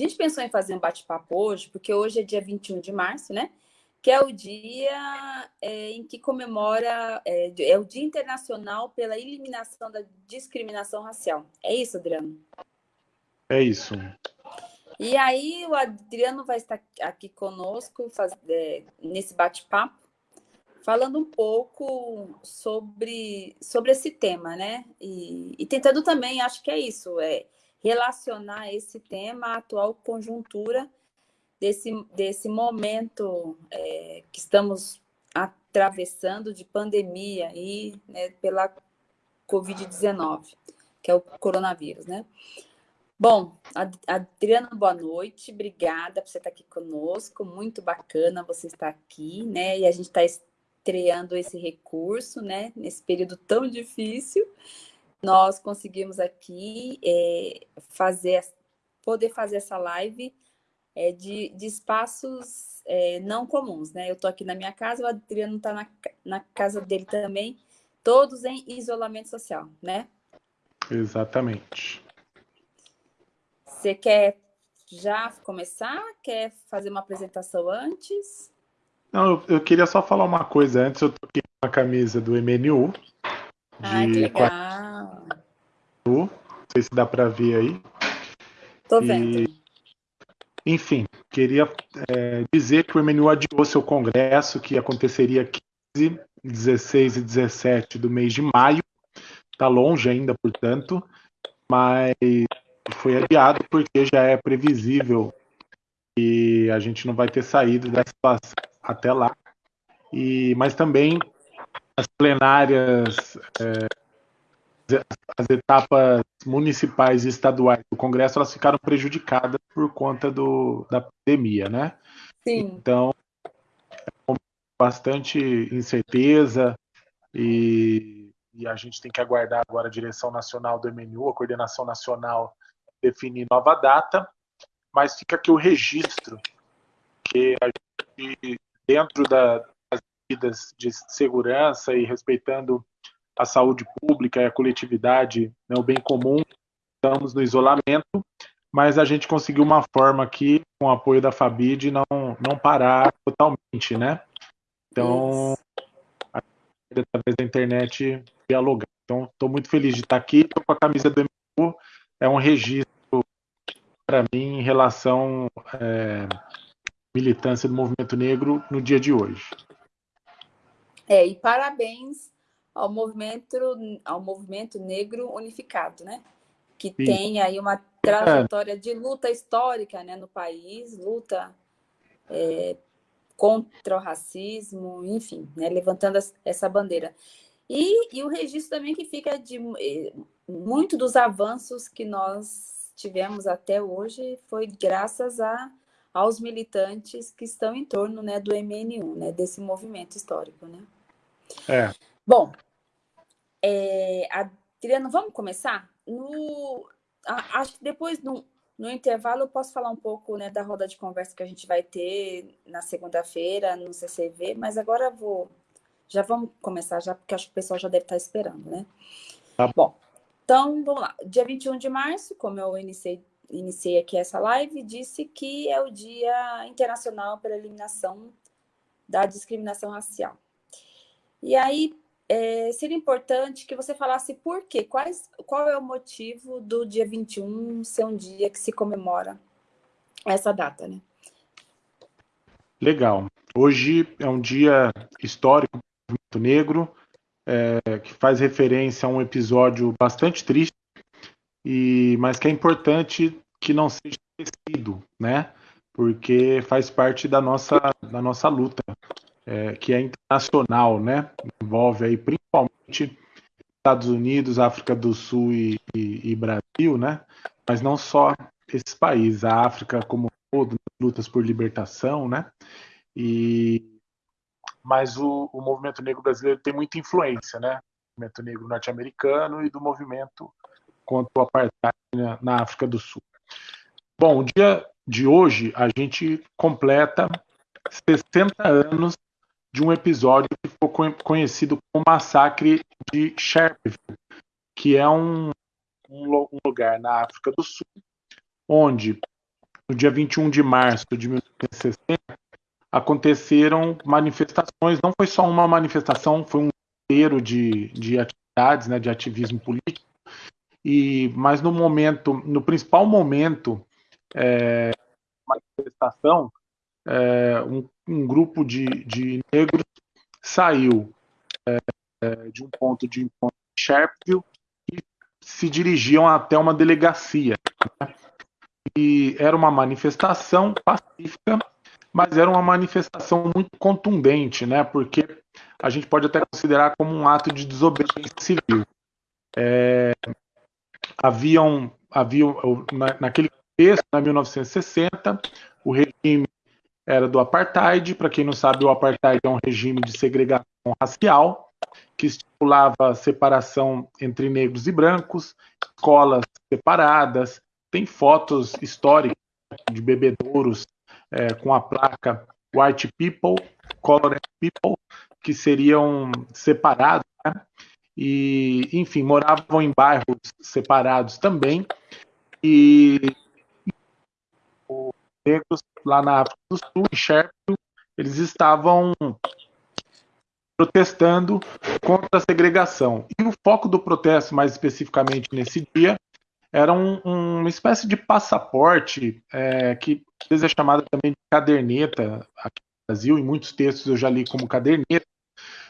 gente pensou em fazer um bate-papo hoje, porque hoje é dia 21 de março, né? Que é o dia é, em que comemora, é, é, o Dia Internacional pela Eliminação da Discriminação Racial. É isso, Adriano? É isso. E aí o Adriano vai estar aqui conosco faz, é, nesse bate-papo, falando um pouco sobre, sobre esse tema, né? E, e tentando também, acho que é isso, é relacionar esse tema à atual conjuntura desse, desse momento é, que estamos atravessando de pandemia e né, pela Covid-19, que é o coronavírus, né? Bom, Adriana, boa noite, obrigada por você estar aqui conosco, muito bacana você estar aqui, né? E a gente está estreando esse recurso, né? Nesse período tão difícil, nós conseguimos aqui é, fazer, poder fazer essa live é, de, de espaços é, não comuns, né? Eu estou aqui na minha casa, o Adriano está na, na casa dele também, todos em isolamento social, né? Exatamente. Você quer já começar? Quer fazer uma apresentação antes? Não, eu, queria só falar uma coisa antes. Eu tô aqui com a camisa do MNU. Ah, que legal. Não sei se dá para ver aí. Tô vendo. E, enfim, queria é, dizer que o MNU adiou seu congresso, que aconteceria 15, 16 e 17 do mês de maio. Está longe ainda, portanto, mas foi adiado porque já é previsível que a gente não vai ter saído dessa situação até lá. E, mas também as plenárias, é, as etapas municipais e estaduais do Congresso, elas ficaram prejudicadas por conta do, da pandemia, né? Sim. Então, é bastante incerteza e, e, a gente tem que aguardar agora a direção nacional do MNU, a coordenação nacional, definir nova data, mas fica aqui o registro que a gente, dentro da, medidas de segurança e respeitando a saúde pública e a coletividade, né, o bem comum, estamos no isolamento, mas a gente conseguiu uma forma aqui, com o apoio da Fabid, não, não parar totalmente, né? Então, através da internet, dialogar. Então, estou muito feliz de estar aqui, estou com a camisa do MU, é um registro para mim em relação é, militância do movimento negro no dia de hoje. É, e parabéns ao movimento, ao movimento negro unificado, né? Que Sim. tem aí uma trajetória de luta histórica né, no país, luta é, contra o racismo, enfim, né, levantando essa bandeira. E, e o registro também que fica de é, muito dos avanços que nós tivemos até hoje foi graças a, aos militantes que estão em torno né, do MN1, né, desse movimento histórico. Né? É. Bom, é, Adriano, vamos começar? No, acho que depois, no, no intervalo, eu posso falar um pouco né, da roda de conversa que a gente vai ter na segunda-feira no CCV, mas agora vou. Já vamos começar, já, porque acho que o pessoal já deve estar esperando, né? Tá. Bom, então vamos lá. Dia 21 de março, como eu iniciei, iniciei aqui essa live, disse que é o Dia Internacional pela Eliminação da Discriminação Racial. E aí, é, seria importante que você falasse por quê, quais, qual é o motivo do dia 21 ser um dia que se comemora essa data, né? Legal. Hoje é um dia histórico do movimento negro, é, que faz referência a um episódio bastante triste, e, mas que é importante que não seja esquecido, né? Porque faz parte da nossa, da nossa luta é, que é internacional, né? Envolve aí principalmente Estados Unidos, África do Sul e, e, e Brasil, né? Mas não só esses países, a África como um todo, lutas por libertação, né? E mas o, o movimento negro brasileiro tem muita influência, né? O movimento negro norte-americano e do movimento contra o apartheid na, na África do Sul. Bom, o dia de hoje a gente completa 60 anos de um episódio que ficou conhecido como Massacre de Sharpeville, que é um, um, um lugar na África do Sul, onde no dia 21 de março de 1960, aconteceram manifestações, não foi só uma manifestação, foi um inteiro de, de atividades, né, de ativismo político, e, mas no momento, no principal momento é, manifestação, é, um, um, grupo de, de negros saiu é, de um ponto de encontro em Sharpeville e se dirigiam até uma delegacia. Né? E era uma manifestação pacífica, mas era uma manifestação muito contundente, né? Porque a gente pode até considerar como um ato de desobediência civil. É, haviam, haviam naquele contexto, em 1960, o regime era do apartheid. Para quem não sabe, o apartheid é um regime de segregação racial que estipulava separação entre negros e brancos, escolas separadas. Tem fotos históricas de bebedouros é, com a placa White People, Colored People, que seriam separados, né? e enfim moravam em bairros separados também e negros lá na África do Sul, em Sherpa, eles estavam protestando contra a segregação. E o foco do protesto, mais especificamente nesse dia, era um, uma espécie de passaporte é, que às vezes é chamada também de caderneta aqui no Brasil, em muitos textos eu já li como caderneta,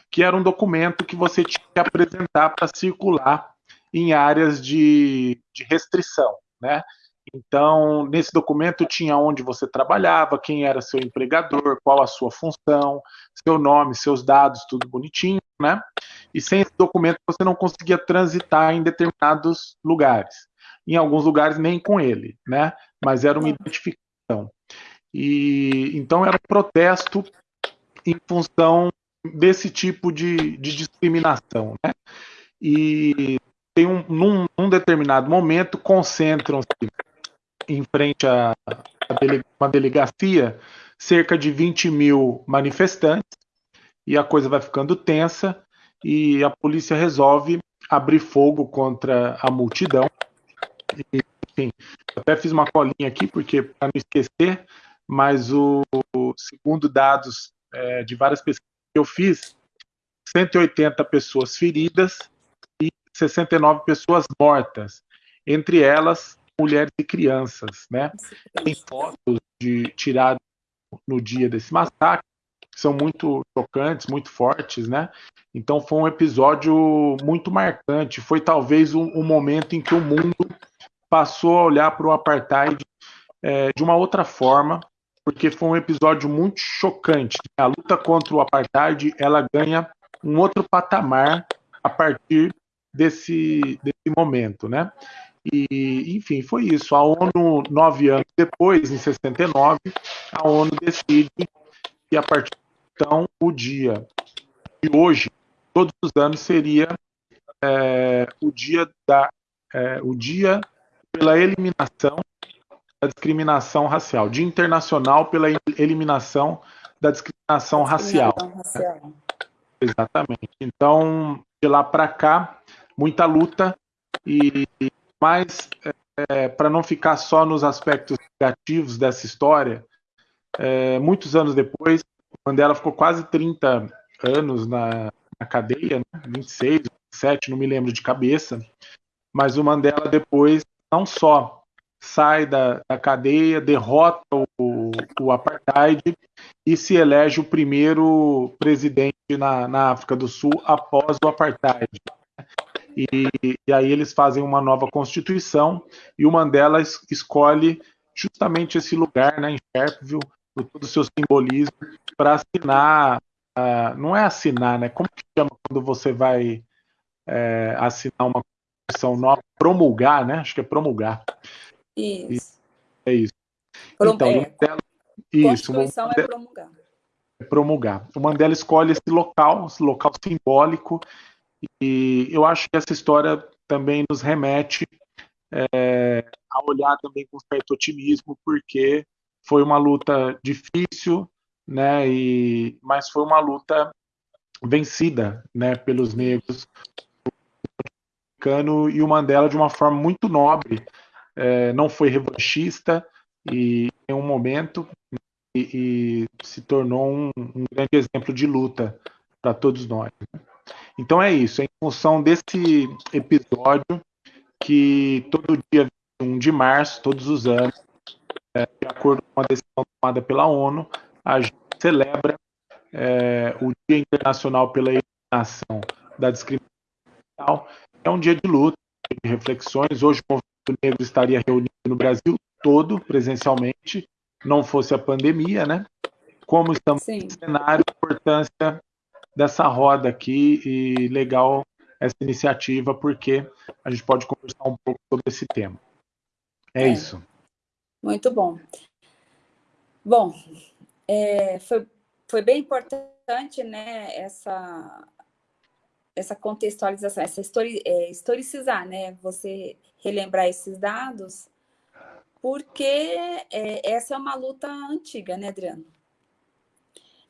que era um documento que você tinha que apresentar para circular em áreas de, de restrição, né? Então, nesse documento tinha onde você trabalhava, quem era seu empregador, qual a sua função, seu nome, seus dados, tudo bonitinho, né? E sem esse documento você não conseguia transitar em determinados lugares. Em alguns lugares nem com ele, né? Mas era uma identificação. E então era um protesto em função desse tipo de, de discriminação, né? E tem um, num, num determinado momento concentram-se em frente a, a uma delegacia cerca de 20 mil manifestantes e a coisa vai ficando tensa e a polícia resolve abrir fogo contra a multidão. E, enfim, até fiz uma colinha aqui porque para não esquecer, mas o, segundo dados é, de várias pesquisas que eu fiz, 180 pessoas feridas e 69 pessoas mortas, entre elas mulheres e crianças, né? Tem fotos de tiradas no dia desse massacre, que são muito chocantes, muito fortes, né? Então foi um episódio muito marcante. Foi talvez um, um momento em que o mundo passou a olhar para o apartheid é, de uma outra forma, porque foi um episódio muito chocante. A luta contra o apartheid ela ganha um outro patamar a partir desse, desse momento, né? E, enfim, foi isso. A ONU, nove anos depois, em 69, a ONU decide que a partir de então, o dia de hoje, todos os anos, seria é, o dia da é, o dia pela eliminação da discriminação racial, Dia Internacional pela eliminação da discriminação, racial. racial. Exatamente. Então, de lá para cá, muita luta e mas, é, para não ficar só nos aspectos negativos dessa história, é, muitos anos depois, Mandela ficou quase 30 anos na, na cadeia, né? 26, 27, não me lembro de cabeça, mas o Mandela depois não só sai da, da cadeia, derrota o, o, apartheid e se elege o primeiro presidente na, na África do Sul após o apartheid. E, e, aí eles fazem uma nova constituição e o Mandela es, escolhe justamente esse lugar, né, em Sharpeville, por todo o seu simbolismo, para assinar, uh, não é assinar, né, como que chama quando você vai é, assinar uma constituição nova, promulgar, né, acho que é promulgar. Isso. E, é isso. Prom então, é, Mandela, isso, Constituição Mandela, é promulgar. É promulgar. O Mandela escolhe esse local, esse local simbólico, e eu acho que essa história também nos remete é, a olhar também com certo otimismo, porque foi uma luta difícil, né? E, mas foi uma luta vencida, né? Pelos negros e o Mandela de uma forma muito nobre. É, não foi revanchista, e em um momento e, e se tornou um, um, grande exemplo de luta para todos nós. Né? Então é isso, é em função desse episódio que todo dia 1 de março, todos os anos, é, de acordo com a decisão tomada pela ONU, a gente celebra é, o Dia Internacional pela Eliminação da Discriminação. É um dia de luta, de reflexões. Hoje o movimento negro estaria reunido no Brasil todo, presencialmente, não fosse a pandemia, né? Como estamos Sim. no cenário, a importância dessa roda aqui e legal essa iniciativa, porque a gente pode conversar um pouco sobre esse tema. É, é. isso. Muito bom. Bom, é, foi, foi bem importante, né, essa, essa contextualização, essa histori, é, historicizar, né, você relembrar esses dados, porque é, essa é uma luta antiga, né, Adriano?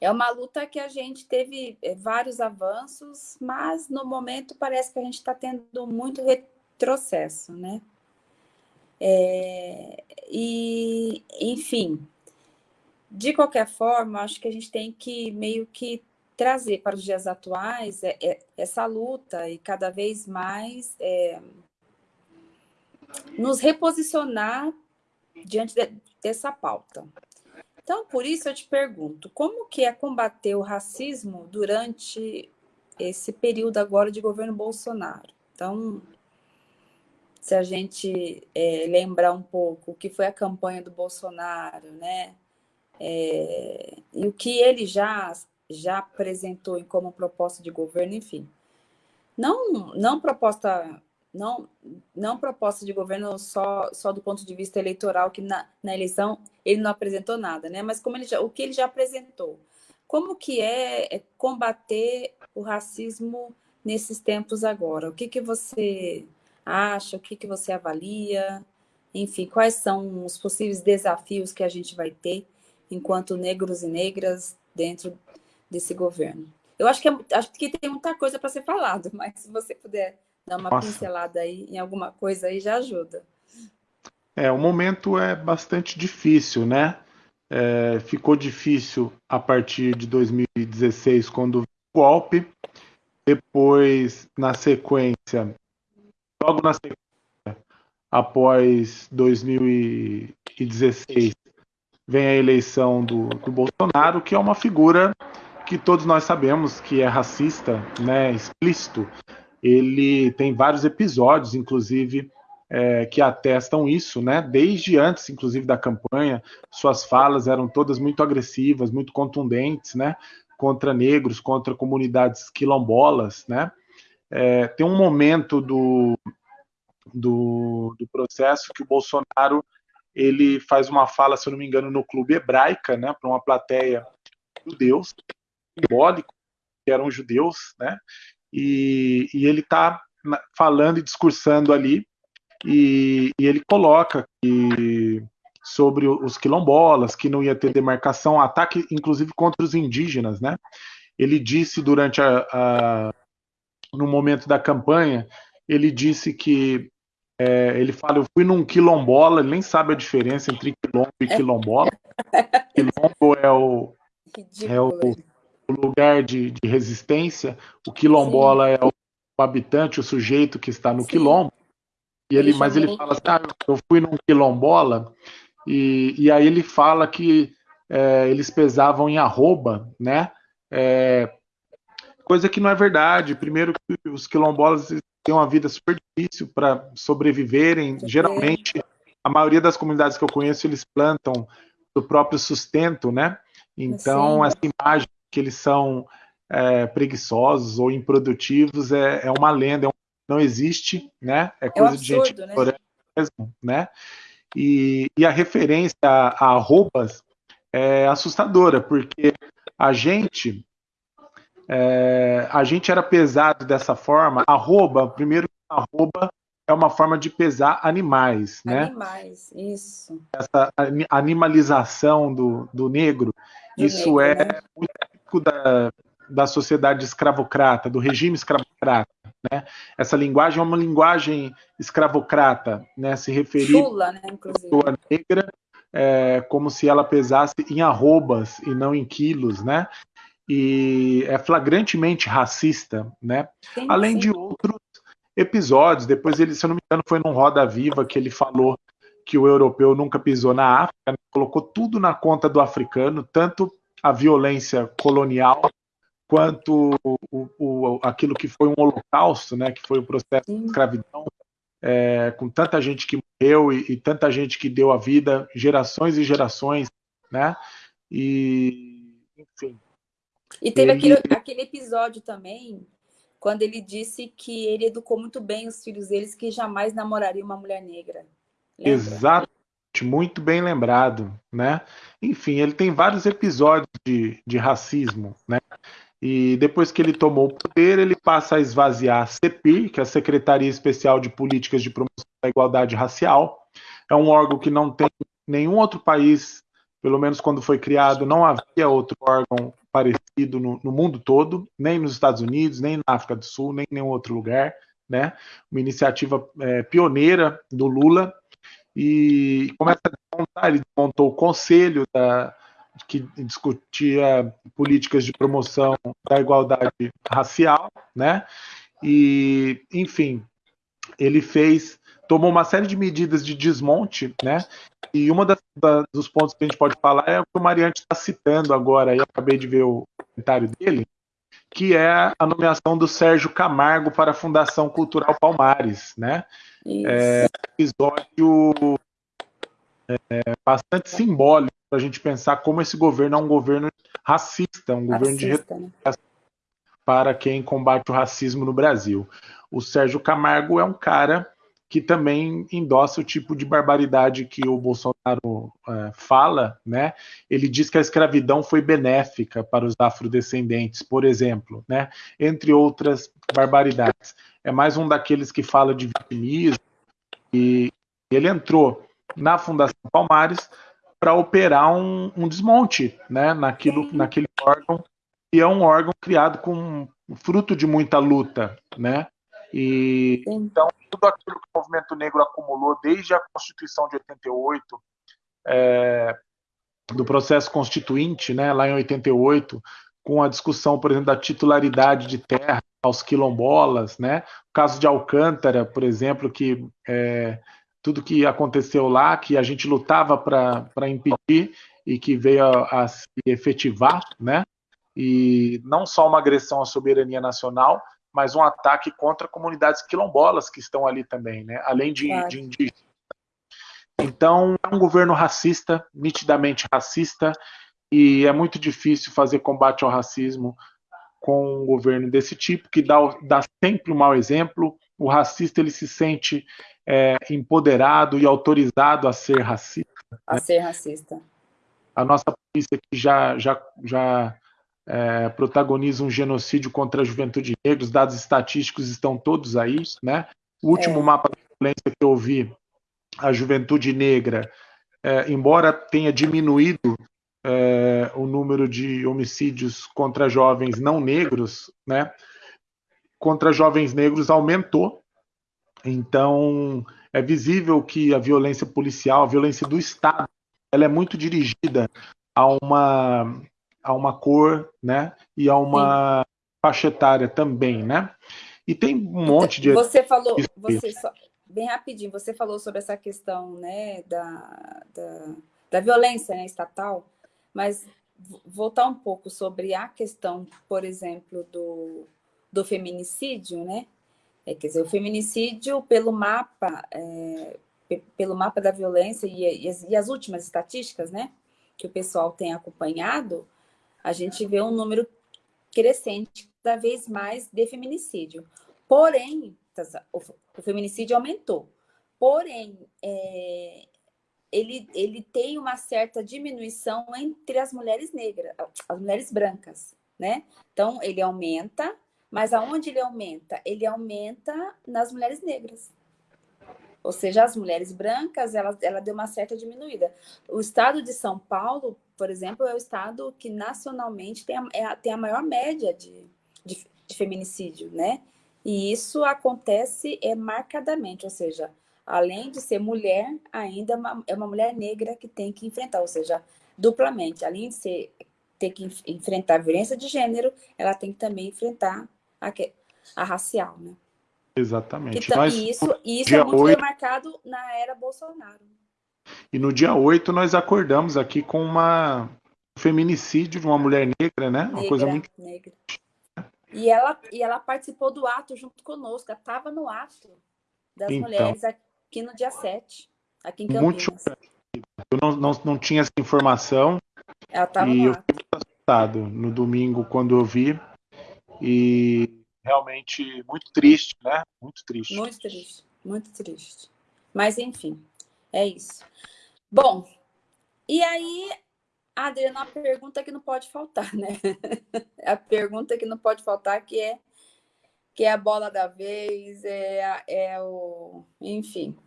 É uma luta que a gente teve é, vários avanços, mas no momento parece que a gente está tendo muito retrocesso, né? É, e, enfim, de qualquer forma, acho que a gente tem que meio que trazer para os dias atuais é, é, essa luta e cada vez mais é, nos reposicionar diante de, dessa pauta. Então, por isso eu te pergunto, como que é combater o racismo durante esse período agora de governo Bolsonaro? Então, se a gente é, lembrar um pouco o que foi a campanha do Bolsonaro, né? É, e o que ele já, já apresentou como proposta de governo, enfim. Não, não proposta não, não proposta de governo só, só do ponto de vista eleitoral, que na, na eleição ele não apresentou nada, né? Mas como ele já, o que ele já apresentou. Como que é, é combater o racismo nesses tempos agora? O que, que você acha? O que, que você avalia? Enfim, quais são os possíveis desafios que a gente vai ter enquanto negros e negras dentro desse governo? Eu acho que, é, acho que tem muita coisa para ser falado, mas se você puder dar uma Nossa. pincelada aí em alguma coisa aí já ajuda. É, o momento é bastante difícil, né? É, ficou difícil a partir de 2016, quando o golpe. Depois, na sequência, logo na sequência, após 2016, vem a eleição do, do Bolsonaro, que é uma figura que todos nós sabemos que é racista, né, explícito, ele tem vários episódios, inclusive, é, que atestam isso, né? Desde antes, inclusive, da campanha, suas falas eram todas muito agressivas, muito contundentes, né? Contra negros, contra comunidades quilombolas, né? É, tem um momento do, do, do, processo que o Bolsonaro ele faz uma fala, se eu não me engano, no Clube Hebraica, né? Para uma plateia de judeus, simbólico, que eram judeus, né? E, e ele está falando e discursando ali, e, e ele coloca que, sobre os quilombolas, que não ia ter demarcação, ataque inclusive contra os indígenas, né? Ele disse durante a, a no momento da campanha, ele disse que é, ele fala, eu fui num quilombola, ele nem sabe a diferença entre quilombo e quilombola. Quilombo é o, é o o lugar de, de resistência, o quilombola Sim. é o habitante, o sujeito que está no Sim. quilombo, e ele, mas ele fala assim, ah, eu fui num quilombola, e, e aí ele fala que é, eles pesavam em arroba, né? É, coisa que não é verdade. Primeiro que os quilombolas têm uma vida super difícil para sobreviverem. Geralmente, a maioria das comunidades que eu conheço, eles plantam do próprio sustento, né? Então, Sim. essa imagem que eles são é, preguiçosos ou improdutivos é, é uma lenda, é um, não existe, né? É coisa é um absurdo, de gente né? mesmo, né? E, e, a referência a, a arrobas é assustadora, porque a gente é, a gente era pesado dessa forma. Arroba, primeiro, arroba é uma forma de pesar animais, né? Animais, isso. Essa animalização do, do negro, do isso negro, é né? muito da, da sociedade escravocrata, do regime escravocrata. Né? Essa linguagem é uma linguagem escravocrata, né? se referir Chula, né, à pessoa negra é, como se ela pesasse em arrobas e não em quilos, né? E é flagrantemente racista, né? Sim, Além sim. de outros episódios. Depois ele, se eu não me engano, foi num Roda Viva que ele falou que o europeu nunca pisou na África, né? colocou tudo na conta do africano, tanto a violência colonial quanto o, o, aquilo que foi um holocausto, né, que foi o processo de escravidão, é, com tanta gente que morreu e, e, tanta gente que deu a vida, gerações e gerações, né? E, enfim. E teve ele... aquele, aquele episódio também, quando ele disse que ele educou muito bem os filhos deles, que jamais namoraria uma mulher negra. Lembra? Exato, muito bem lembrado, né? Enfim, ele tem vários episódios de, de racismo, né? E depois que ele tomou o poder, ele passa a esvaziar a CEPIR, que é a Secretaria Especial de Políticas de Promoção da Igualdade Racial. É um órgão que não tem nenhum outro país, pelo menos quando foi criado, não havia outro órgão parecido no, no mundo todo, nem nos Estados Unidos, nem na África do Sul, nem em nenhum outro lugar. Né? Uma iniciativa é, pioneira do Lula. E começa a desmontar, ele montou o conselho da, que discutia políticas de promoção da igualdade racial, né? E, enfim, ele fez, tomou uma série de medidas de desmonte, né? E uma das, da, dos pontos que a gente pode falar é o que o Mariante está citando agora, eu acabei de ver o comentário dele, que é a nomeação do Sérgio Camargo para a Fundação Cultural Palmares, né? Isso. É um episódio é, bastante simbólico para a gente pensar como esse governo é um governo racista, um governo racista, de né? para quem combate o racismo no Brasil. O Sérgio Camargo é um cara que também endossa o tipo de barbaridade que o Bolsonaro é, fala, né? Ele diz que a escravidão foi benéfica para os afrodescendentes, por exemplo, né? Entre outras barbaridades. É mais um daqueles que fala de vitimismo e ele entrou na Fundação Palmares para operar um, um, desmonte né, naquilo, naquele órgão, e é um órgão criado com fruto de muita luta. Né? E, então, tudo aquilo que o movimento negro acumulou desde a Constituição de 88, é, do processo constituinte, né, lá em 88, com a discussão, por exemplo, da titularidade de terra aos quilombolas, né? O caso de Alcântara, por exemplo, que é, tudo que aconteceu lá, que a gente lutava para impedir e que veio a, a, se efetivar, né? E não só uma agressão à soberania nacional, mas um ataque contra comunidades quilombolas que estão ali também, né? Além de, claro. de indígenas. Então, é um governo racista, nitidamente racista, e é muito difícil fazer combate ao racismo com um governo desse tipo, que dá, dá sempre um mau exemplo. O racista ele se sente é, empoderado e autorizado a ser racista. A né? ser racista. A nossa polícia que já, já, já é, protagoniza um genocídio contra a juventude negra, os dados estatísticos estão todos aí, né? O último é. mapa da violência que eu vi, a juventude negra, é, embora tenha diminuído é, o número de homicídios contra jovens não negros, né? Contra jovens negros aumentou então, é visível que a violência policial, a violência do Estado, ela é muito dirigida a uma, a uma cor, né? E a uma Sim. faixa etária também, né? E tem um monte de... Você falou, você só, bem rapidinho, você falou sobre essa questão, né, da, da, da violência né, estatal, mas voltar um pouco sobre a questão, por exemplo, do, do feminicídio, né? É, quer dizer, o feminicídio, pelo mapa, é, pelo mapa da violência e, e, as, e, as, últimas estatísticas, né, que o pessoal tem acompanhado, a gente vê um número crescente cada vez mais de feminicídio. Porém, tá, o, feminicídio aumentou. Porém, é, ele, ele tem uma certa diminuição entre as mulheres negras, as mulheres brancas, né? Então, ele aumenta, mas aonde ele aumenta? Ele aumenta nas mulheres negras. Ou seja, as mulheres brancas, ela, ela deu uma certa diminuída. O estado de São Paulo, por exemplo, é o estado que nacionalmente tem a, é tem a maior média de, de, de, feminicídio, né? E isso acontece é, marcadamente, ou seja, além de ser mulher, ainda é uma, é mulher negra que tem que enfrentar, ou seja, duplamente, além de ser, ter que enfrentar a violência de gênero, ela tem que também enfrentar a, a racial, né? Exatamente. Então, nós, isso isso é muito 8... marcado na era Bolsonaro. E no dia 8 nós acordamos aqui com uma um feminicídio de uma mulher negra, né? Negra, uma coisa muito negra. E ela, e ela participou do ato junto conosco, ela estava no ato das então, mulheres aqui no dia 7, aqui em Campinas. Muito eu não, não, não tinha essa informação. Ela estava no ato. Eu assustado no domingo quando eu vi. E realmente muito triste, né? Muito triste. Muito triste, muito triste. Mas enfim, é isso. Bom, e aí, Adriana, a pergunta que não pode faltar, né? a pergunta que não pode faltar que é que é a bola da vez, é, é o, enfim,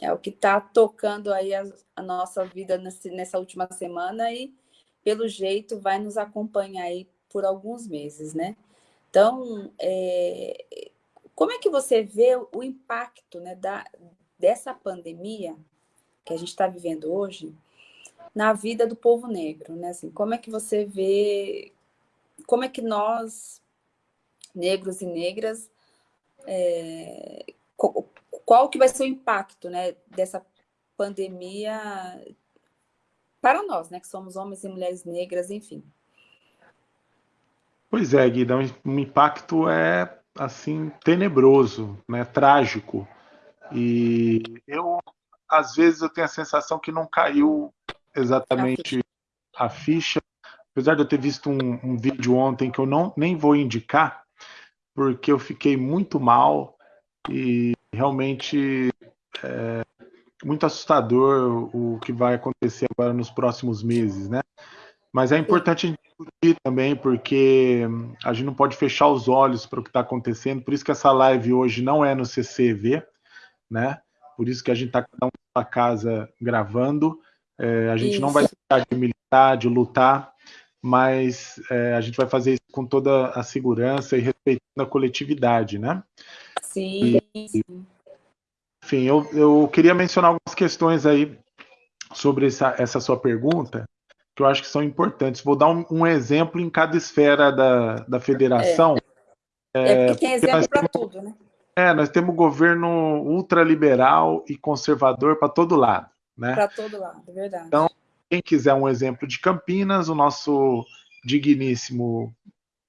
é o que está tocando aí a, a nossa vida nesse, nessa última semana e, pelo jeito, vai nos acompanhar aí por alguns meses, né? Então, é, como é que você vê o impacto né, da, dessa pandemia que a gente está vivendo hoje na vida do povo negro? Né? Assim, como é que você vê, como é que nós, negros e negras, é, qual que vai ser o impacto né, dessa pandemia para nós, né, que somos homens e mulheres negras, enfim? Pois é, Guida, o impacto é assim tenebroso, né, trágico. E eu às vezes eu tenho a sensação que não caiu exatamente a ficha, apesar de eu ter visto um, um vídeo ontem que eu não nem vou indicar, porque eu fiquei muito mal e realmente é muito assustador o que vai acontecer agora nos próximos meses, né? Mas é importante discutir também, porque a gente não pode fechar os olhos para o que está acontecendo. Por isso que essa live hoje não é no CCV, né? Por isso que a gente está cada um na casa gravando. É, a gente isso. não vai deixar de militar, de lutar, mas é, a gente vai fazer isso com toda a segurança e respeitando a coletividade, né? Sim. E, enfim, eu, eu queria mencionar algumas questões aí sobre essa, essa sua pergunta, que eu acho que são importantes. Vou dar um, um exemplo em cada esfera da, da federação. É, é porque tem exemplo para tudo, né? É, nós temos governo ultraliberal e conservador para todo lado, né? Para todo lado, é verdade. Então, quem quiser um exemplo de Campinas, o nosso digníssimo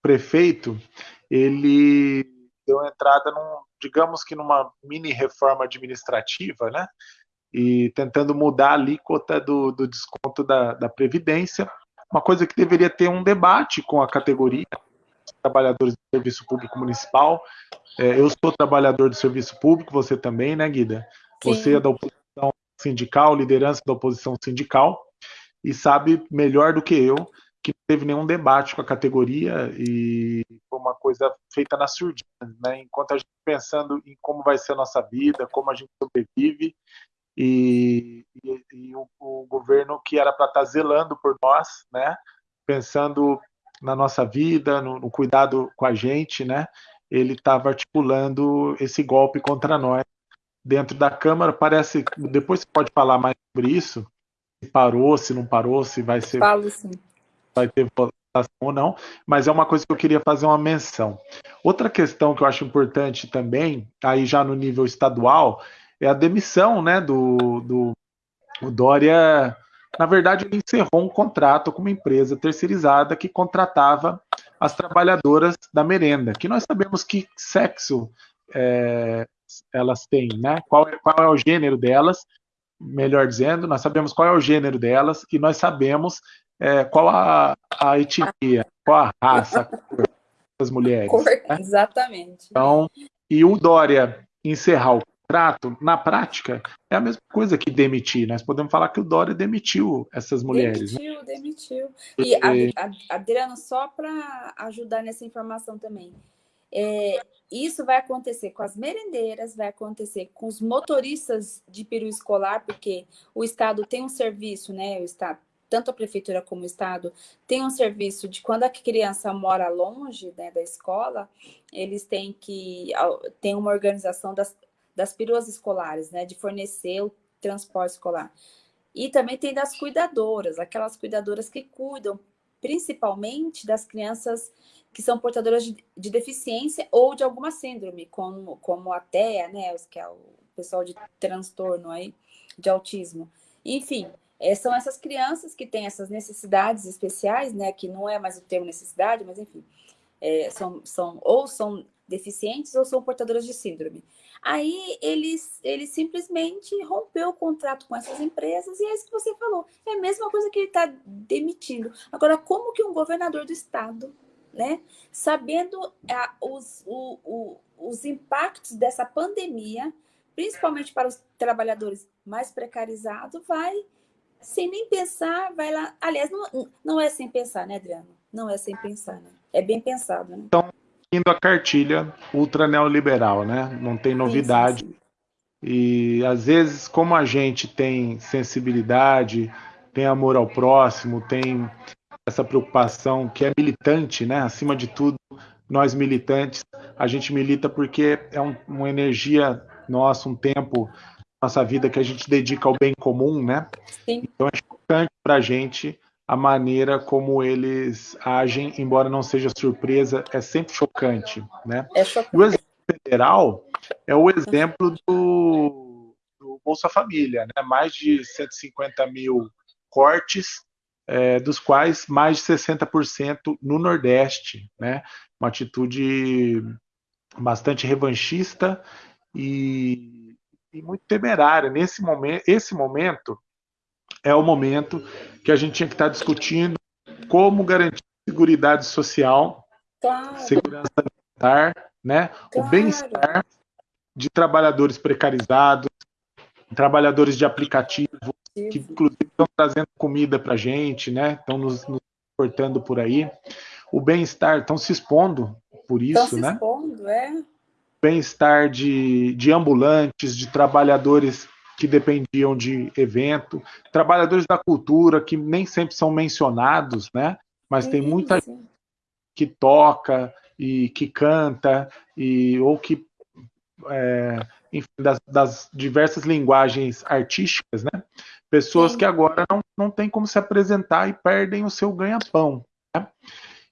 prefeito, ele deu entrada num, digamos que numa mini reforma administrativa, né? e tentando mudar a alíquota do, do desconto da, da, Previdência, uma coisa que deveria ter um debate com a categoria trabalhadores do serviço público municipal. É, eu sou trabalhador do serviço público, você também, né, Guida? Sim. Você é da oposição sindical, liderança da oposição sindical, e sabe melhor do que eu que não teve nenhum debate com a categoria e foi uma coisa feita na surdina, né? Enquanto a gente pensando em como vai ser a nossa vida, como a gente sobrevive, e, e, e o, o, governo que era para estar tá zelando por nós, né, pensando na nossa vida, no, no cuidado com a gente, né, ele estava articulando esse golpe contra nós dentro da Câmara. Parece, depois você pode falar mais sobre isso, se parou, se não parou, se vai ser, Falo, sim. vai ter votação ou não, mas é uma coisa que eu queria fazer uma menção. Outra questão que eu acho importante também, aí já no nível estadual, é a demissão né, do, do o Dória. Na verdade, ele encerrou um contrato com uma empresa terceirizada que contratava as trabalhadoras da merenda, que nós sabemos que sexo é, elas têm, né? Qual, qual é o gênero delas, melhor dizendo, nós sabemos qual é o gênero delas e nós sabemos é, qual a, a etnia, qual a raça a cor das mulheres. Cor, né? Exatamente. Então, e o Dória encerrar o contrato, na prática, é a mesma coisa que demitir. Nós podemos falar que o Dória demitiu essas mulheres. Né? Demitiu, né? demitiu. E, a, a, Adriano, só para ajudar nessa informação também, é, isso vai acontecer com as merendeiras, vai acontecer com os motoristas de peru escolar, porque o Estado tem um serviço, né? O Estado, tanto a prefeitura como o Estado, tem um serviço de quando a criança mora longe né, da escola, eles têm que tem uma organização das, das peruas escolares, né? De fornecer o transporte escolar. E também tem das cuidadoras, aquelas cuidadoras que cuidam principalmente das crianças que são portadoras de, de deficiência ou de alguma síndrome, como, como a TEA, né, que é o pessoal de transtorno aí, de autismo. Enfim, é, são essas crianças que têm essas necessidades especiais, né, que não é mais o termo necessidade, mas enfim, é, são, são, ou são deficientes ou são portadoras de síndrome. Aí eles, ele simplesmente rompeu o contrato com essas empresas e é isso que você falou. É a mesma coisa que ele está demitindo. Agora, como que um governador do estado, né, sabendo a, os, o, o, os impactos dessa pandemia, principalmente para os trabalhadores mais precarizados, vai sem nem pensar, vai lá. Aliás, não, não é sem pensar, né, Adriano? Não é sem pensar, né? É bem pensado, né? Então, indo a cartilha ultra neoliberal, né? Não tem novidade. Sim. E às vezes, como a gente tem sensibilidade, tem amor ao próximo, tem essa preocupação que é militante, né? Acima de tudo, nós militantes, a gente milita porque é um, uma energia nossa, um tempo nossa vida que a gente dedica ao bem comum, né? Sim. Então é importante para a gente a maneira como eles agem, embora não seja surpresa, é sempre chocante, né? É chocante. O exemplo federal é o exemplo do, do Bolsa Família, né? Mais de 150 mil cortes, é, dos quais mais de 60% no Nordeste, né? Uma atitude bastante revanchista e, e muito temerária. Nesse momento, esse momento é o momento que a gente tinha que estar discutindo como garantir segurança social, claro. segurança alimentar, né? Claro. o bem-estar de trabalhadores precarizados, trabalhadores de aplicativo, que inclusive estão trazendo comida para a gente, né? estão nos, nos portando por aí. O bem-estar, estão se expondo por isso, estão se né? Expondo, é. Bem-estar de, de ambulantes, de trabalhadores que dependiam de evento, trabalhadores da cultura que nem sempre são mencionados, né? Mas tem muita gente que toca e que canta e ou que é, enfim, das, das, diversas linguagens artísticas, né? Pessoas Sim. que agora não, não têm como se apresentar e perdem o seu ganha-pão. Né?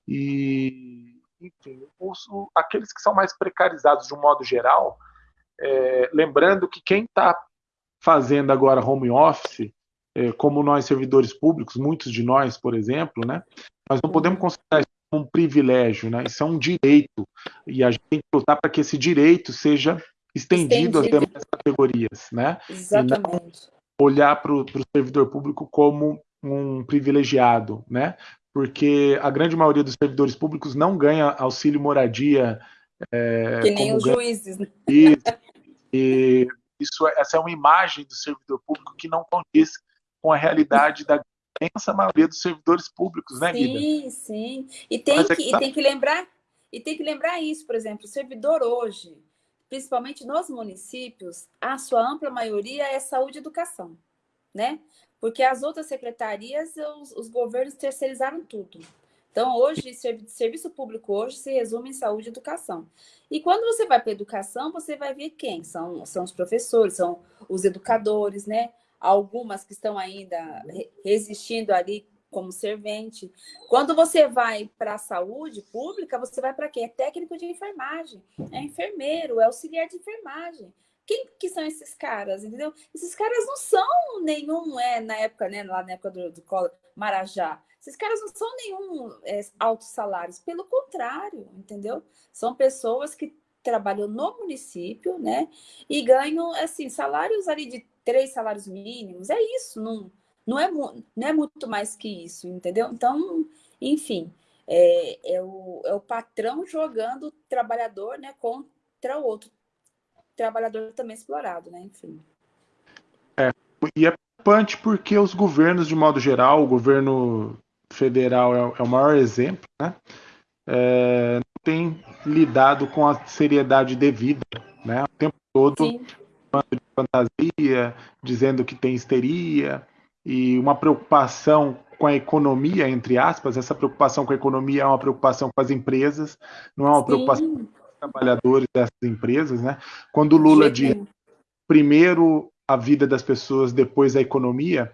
E, enfim, os, aqueles que são mais precarizados de um modo geral, é, lembrando que quem está fazendo agora home office, é, como nós servidores públicos, muitos de nós, por exemplo, né, nós não podemos considerar isso como um privilégio, né, isso é um direito, e a gente tem que lutar para que esse direito seja estendido, estendido. às demais categorias, né, Exatamente. olhar para o servidor público como um privilegiado, né, porque a grande maioria dos servidores públicos não ganha auxílio moradia. É, que nem os ganha... juízes. Né? E isso, é, essa é uma imagem do servidor público que não condiz com a realidade da imensa maioria dos servidores públicos, né, Sim, Guida? sim. E tem, é que, que tá... e tem que lembrar, e tem que lembrar isso, por exemplo, o servidor hoje, principalmente nos municípios, a sua ampla maioria é saúde e educação, né? Porque as outras secretarias, os, os governos terceirizaram tudo. Então, hoje, serviço público hoje se resume em saúde e educação. E quando você vai para educação, você vai ver quem? São, são os professores, são os educadores, né? Algumas que estão ainda resistindo ali como servente. Quando você vai para a saúde pública, você vai para quê? É técnico de enfermagem, é enfermeiro, é auxiliar de enfermagem. Quem que são esses caras, entendeu? Esses caras não são nenhum, é, na época, né, lá na época do, do Marajá, esses caras não são nenhum é, altos salários, pelo contrário, entendeu? São pessoas que trabalham no município, né? E ganham, assim, salários ali de três salários mínimos. É isso, não, não, é, não é muito mais que isso, entendeu? Então, enfim, é, é, o, é o patrão jogando o trabalhador né, contra o outro trabalhador também explorado, né? Enfim. É, e é preocupante porque os governos, de modo geral, o governo federal é, é o maior exemplo, né? É, não tem lidado com a seriedade devida, né? O tempo todo falando de fantasia, dizendo que tem histeria e uma preocupação com a economia, entre aspas, essa preocupação com a economia é uma preocupação com as empresas, não é uma Sim. preocupação com trabalhadores dessas empresas, né? Quando o Lula diz primeiro a vida das pessoas, depois a economia,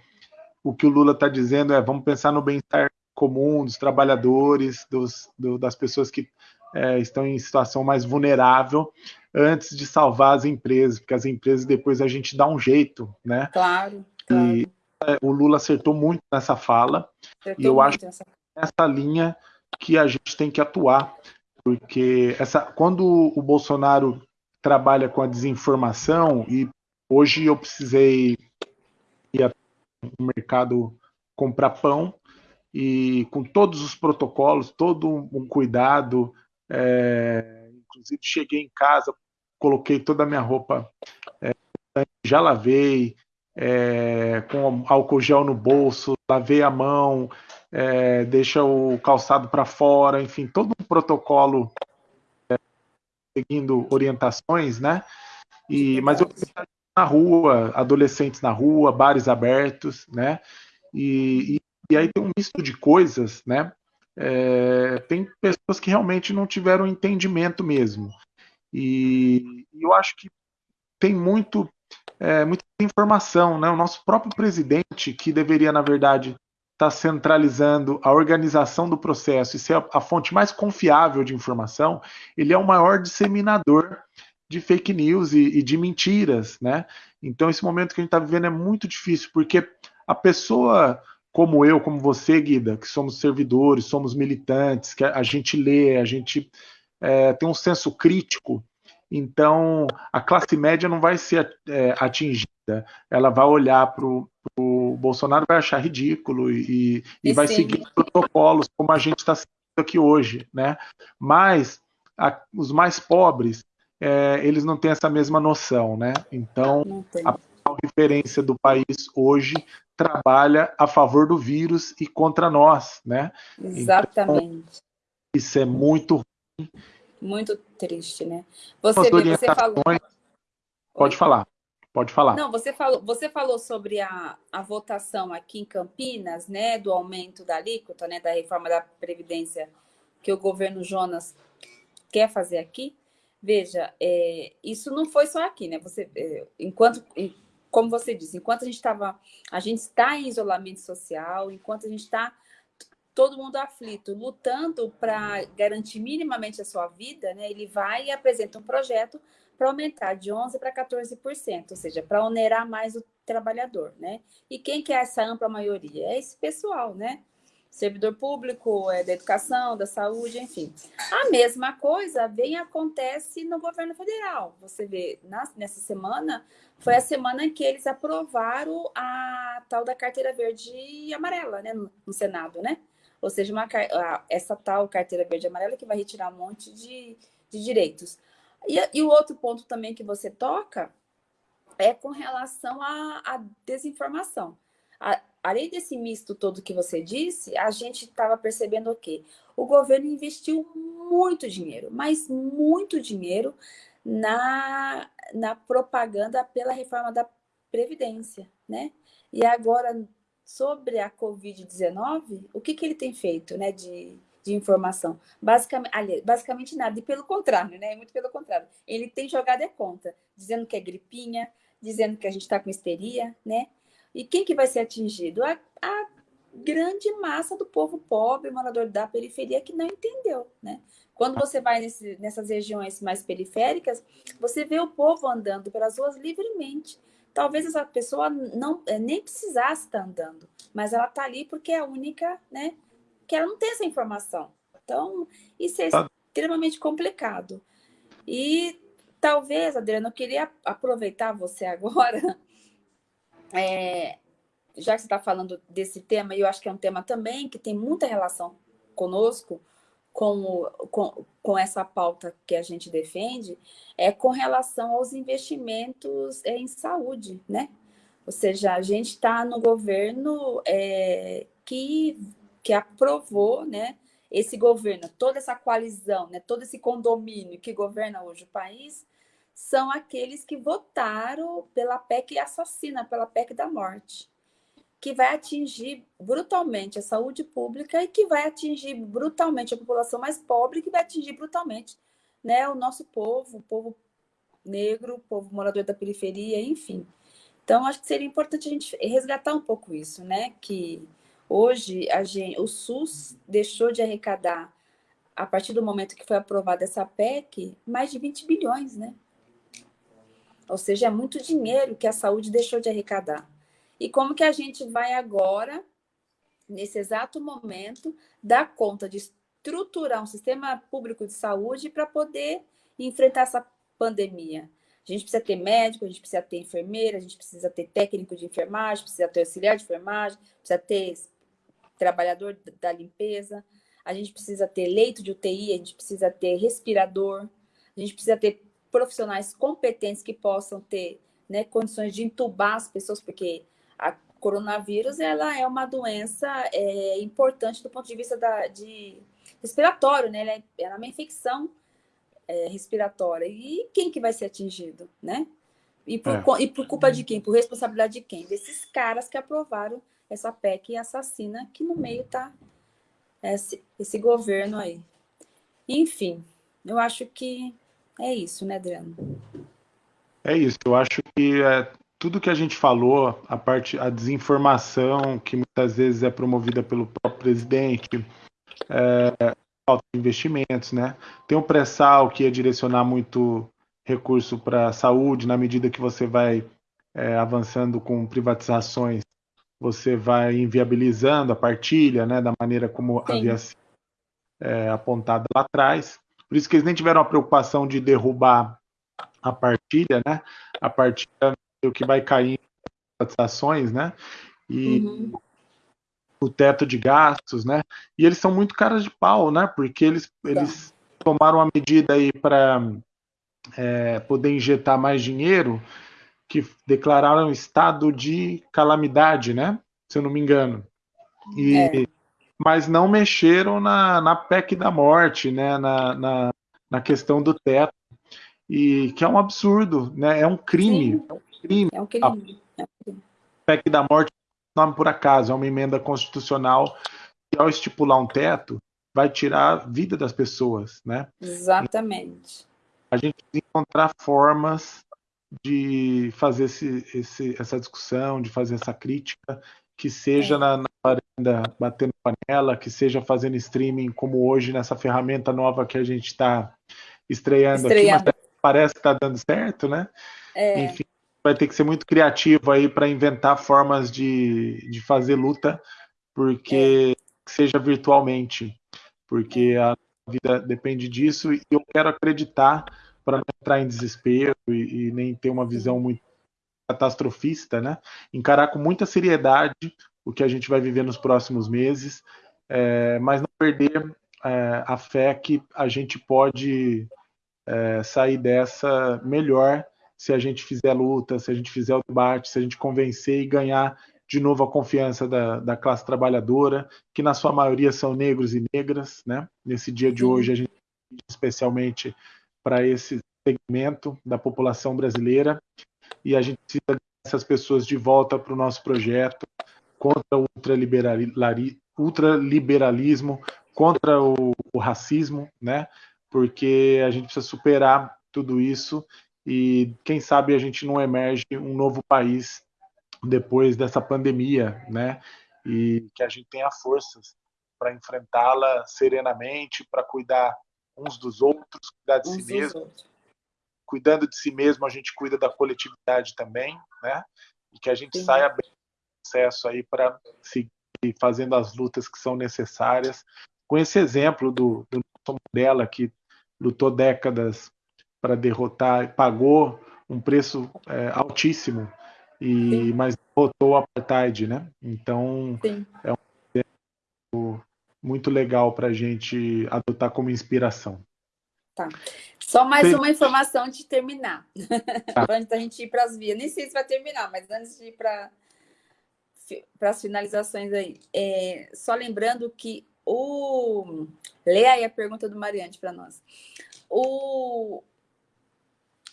o que o Lula está dizendo é vamos pensar no bem-estar comum dos trabalhadores, dos, do, das pessoas que é, estão em situação mais vulnerável, antes de salvar as empresas, porque as empresas depois a gente dá um jeito, né? Claro. claro. E é, o Lula acertou muito nessa fala, acertou e eu acho que essa... essa linha que a gente tem que atuar, porque essa, quando o Bolsonaro trabalha com a desinformação e hoje eu precisei ir no mercado comprar pão e com todos os protocolos, todo um cuidado, é, inclusive cheguei em casa, coloquei toda a minha roupa, é, já lavei, é, com álcool gel no bolso, lavei a mão, é, deixa o calçado para fora, enfim, todo um protocolo é, seguindo orientações, né? E, mas eu na rua, adolescentes na rua, bares abertos, né? E, e, e aí tem um misto de coisas, né? É, tem pessoas que realmente não tiveram entendimento mesmo. E, e eu acho que tem muito, é, muita informação, né? O nosso próprio presidente, que deveria, na verdade, estar tá centralizando a organização do processo e ser a, a fonte mais confiável de informação, ele é o maior disseminador de fake news e, e, de mentiras, né? Então esse momento que a gente está vivendo é muito difícil, porque a pessoa como eu, como você, Guida, que somos servidores, somos militantes, que a gente lê, a gente é, tem um senso crítico, então a classe média não vai ser é, atingida. Ela vai olhar para o Bolsonaro vai achar ridículo e, e, e vai seguir protocolos como a gente está seguindo aqui hoje, né? Mas a, os mais pobres, é, eles não têm essa mesma noção, né? Então, a referência do país hoje trabalha a favor do vírus e contra nós, né? Exatamente. Então, isso é muito ruim. Muito triste, né? Você, vê, você falou. Pode Oi? falar. Pode falar. Não, você falou, você falou sobre a, a votação aqui em Campinas, né, do aumento da alíquota, né, da reforma da Previdência que o governo Jonas quer fazer aqui. Veja, é, isso não foi só aqui, né? Você, é, enquanto como você disse, enquanto a gente estava, a gente está em isolamento social, enquanto a gente está todo mundo aflito, lutando para garantir minimamente a sua vida, né, ele vai e apresenta um projeto para aumentar de 11% para 14%, ou seja, para onerar mais o trabalhador. Né? E quem que é essa ampla maioria? É esse pessoal, né? Servidor público, é, da educação, da saúde, enfim. A mesma coisa vem acontece no governo federal. Você vê, na, nessa semana, foi a semana em que eles aprovaram a tal da carteira verde e amarela, né, no, no Senado, né? Ou seja, uma, essa tal carteira verde e amarela que vai retirar um monte de, de direitos. E, e o outro ponto também que você toca é com relação à, à desinformação. A, além desse misto todo que você disse, a gente estava percebendo o quê? O governo investiu muito dinheiro, mas muito dinheiro na, na propaganda pela reforma da Previdência, né? E agora, sobre a Covid-19, o que, que ele tem feito, né, de, de informação? Basicamente, basicamente nada, e pelo contrário, né? Muito pelo contrário. Ele tem jogado a conta, dizendo que é gripinha, dizendo que a gente está com histeria, né? E quem que vai ser atingido? A, a grande massa do povo pobre, morador da periferia, que não entendeu, né? Quando você vai nesse, nessas regiões mais periféricas, você vê o povo andando pelas ruas livremente. Talvez essa pessoa não é, nem precisasse estar andando, mas ela está ali porque é a única, né? Que ela não tem essa informação. Então, isso é tá. extremamente complicado. E talvez, Adriana, eu queria aproveitar você agora é, já que você está falando desse tema, e eu acho que é um tema também que tem muita relação conosco, com, com, com essa pauta que a gente defende, é com relação aos investimentos em saúde, né? Ou seja, a gente está no governo é, que, que aprovou, né? Esse governo, toda essa coalizão, né, todo esse condomínio que governa hoje o país, são aqueles que votaram pela PEC assassina, pela PEC da morte, que vai atingir brutalmente a saúde pública e que vai atingir brutalmente a população mais pobre, que vai atingir brutalmente né, o nosso povo, o povo negro, o povo morador da periferia, enfim. Então, acho que seria importante a gente resgatar um pouco isso, né? Que hoje a gente, o SUS deixou de arrecadar, a partir do momento que foi aprovada essa PEC, mais de 20 bilhões, né? Ou seja, é muito dinheiro que a saúde deixou de arrecadar. E como que a gente vai agora, nesse exato momento, dar conta de estruturar um sistema público de saúde para poder enfrentar essa pandemia? A gente precisa ter médico, a gente precisa ter enfermeira, a gente precisa ter técnico de enfermagem, precisa ter auxiliar de enfermagem, precisa ter trabalhador da limpeza, a gente precisa ter leito de UTI, a gente precisa ter respirador, a gente precisa ter profissionais competentes que possam ter né, condições de entubar as pessoas, porque a coronavírus ela é uma doença é, importante do ponto de vista da, de respiratório, né? Ela é, ela é uma infecção é, respiratória. E quem que vai ser atingido, né? E por, é. e por culpa de quem? Por responsabilidade de quem? Desses caras que aprovaram essa PEC assassina, que no meio tá esse, esse governo aí. Enfim, eu acho que é isso, né, Adriano? É isso. Eu acho que é, tudo que a gente falou, a parte, a desinformação que muitas vezes é promovida pelo próprio presidente, é, falta de investimentos, né? Tem o pré-sal que ia direcionar muito recurso para a saúde, na medida que você vai é, avançando com privatizações, você vai inviabilizando a partilha, né, da maneira como Sim. havia sido é, apontada lá atrás. Por isso que eles nem tiveram a preocupação de derrubar a partilha, né? A partilha o que vai cair em privatizações, né? E uhum. o teto de gastos, né? E eles são muito caras de pau, né? Porque eles, tá. eles tomaram uma medida aí para é, poder injetar mais dinheiro, que declararam estado de calamidade, né? Se eu não me engano. E é mas não mexeram na, na PEC da morte, né, na, na, na questão do teto, e que é um absurdo, né, é um crime. Sim, é um crime. É um crime. A PEC da morte nome por acaso, é uma emenda constitucional que, ao estipular um teto, vai tirar a vida das pessoas, né? Exatamente. A gente tem que encontrar formas de fazer esse, esse, essa discussão, de fazer essa crítica, que seja é. na, na varanda batendo panela, que seja fazendo streaming como hoje nessa ferramenta nova que a gente está estreando, estreando, aqui, mas parece que está dando certo, né? É. Enfim, vai ter que ser muito criativo aí para inventar formas de, de fazer luta, porque é. seja virtualmente, porque a vida depende disso e eu quero acreditar para não entrar em desespero e, e nem ter uma visão muito catastrofista, né? Encarar com muita seriedade o que a gente vai viver nos próximos meses, é, mas não perder é, a fé que a gente pode é, sair dessa melhor se a gente fizer a luta, se a gente fizer o debate, se a gente convencer e ganhar de novo a confiança da, da classe trabalhadora, que na sua maioria são negros e negras, né? Nesse dia de hoje a gente especialmente para esse segmento da população brasileira e a gente precisa dessas pessoas de volta para o nosso projeto contra o ultraliberalismo, contra o, o racismo, né? Porque a gente precisa superar tudo isso e quem sabe a gente não emerge um novo país depois dessa pandemia, né? E que a gente tenha forças para enfrentá-la serenamente, para cuidar uns dos outros, cuidar de uns si mesmo. Outros cuidando de si mesmo, a gente cuida da coletividade também, né? E que a gente Sim. saia bem do processo aí para seguir fazendo as lutas que são necessárias. Com esse exemplo do, do Mandela, que lutou décadas para derrotar, pagou um preço é, altíssimo, e mas derrotou o apartheid, né? Então Sim. é um exemplo muito legal para a gente adotar como inspiração. Tá. Só mais Sim. uma informação de terminar. Tá. antes da gente ir para as vias. Nem sei se vai terminar, mas antes de ir para para as finalizações aí. É, só lembrando que o. Leia aí a pergunta do Mariante para nós. O...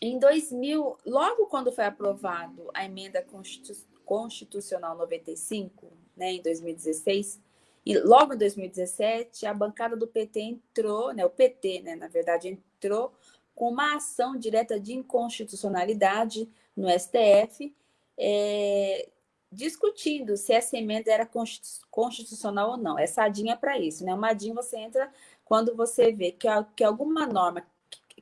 Em 2000, logo quando foi aprovado a emenda constitu... constitucional 95, né, em 2016, E logo em 2017, a bancada do PT entrou, né, o PT, né, na verdade, entrou com uma ação direta de inconstitucionalidade no STF, é, discutindo se essa emenda era constitucional ou não. É para isso, né? Uma ADIM você entra quando você vê que, que alguma norma,